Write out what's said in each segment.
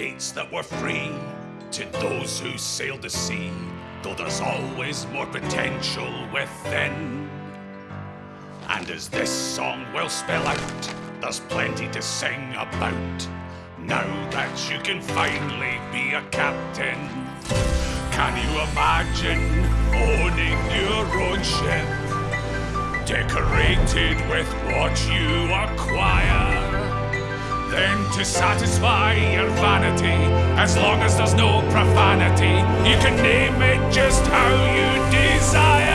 mandates that we're free to those who sail the sea, though there's always more potential within. And as this song will spell out, there's plenty to sing about. Now that you can finally be a captain, can you imagine owning your own ship? Decorated with what you acquire. To satisfy your vanity, as long as there's no profanity, you can name it just how you desire.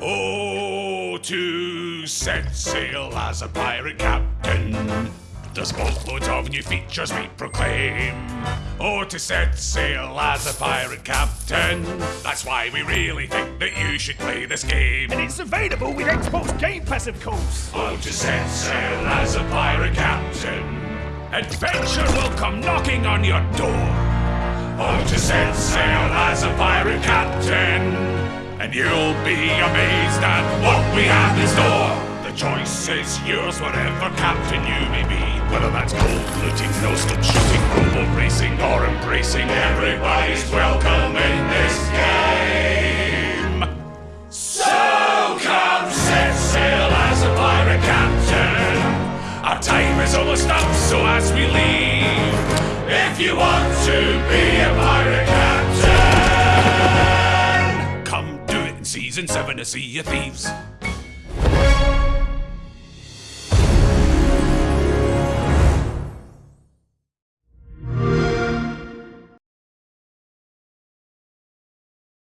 Oh, to set sail as a pirate captain. There's boatloads of new features we proclaim. Oh, to set sail as a pirate captain. That's why we really think that you should play this game. And it's available with Xbox Game Pass, of course. Oh, to set sail as a pirate captain. Adventure will come knocking on your door. Oh, to set sail as a pirate captain. And you'll be amazed at what we have in store. Choice is yours, whatever captain you may be. Whether that's gold looting, no scope shooting, rowboat racing, or embracing, everybody's welcome in this game. So come set sail as a pirate captain. Our time is almost up, so as we leave, if you want to be a pirate captain, come do it in season seven to Sea of Thieves.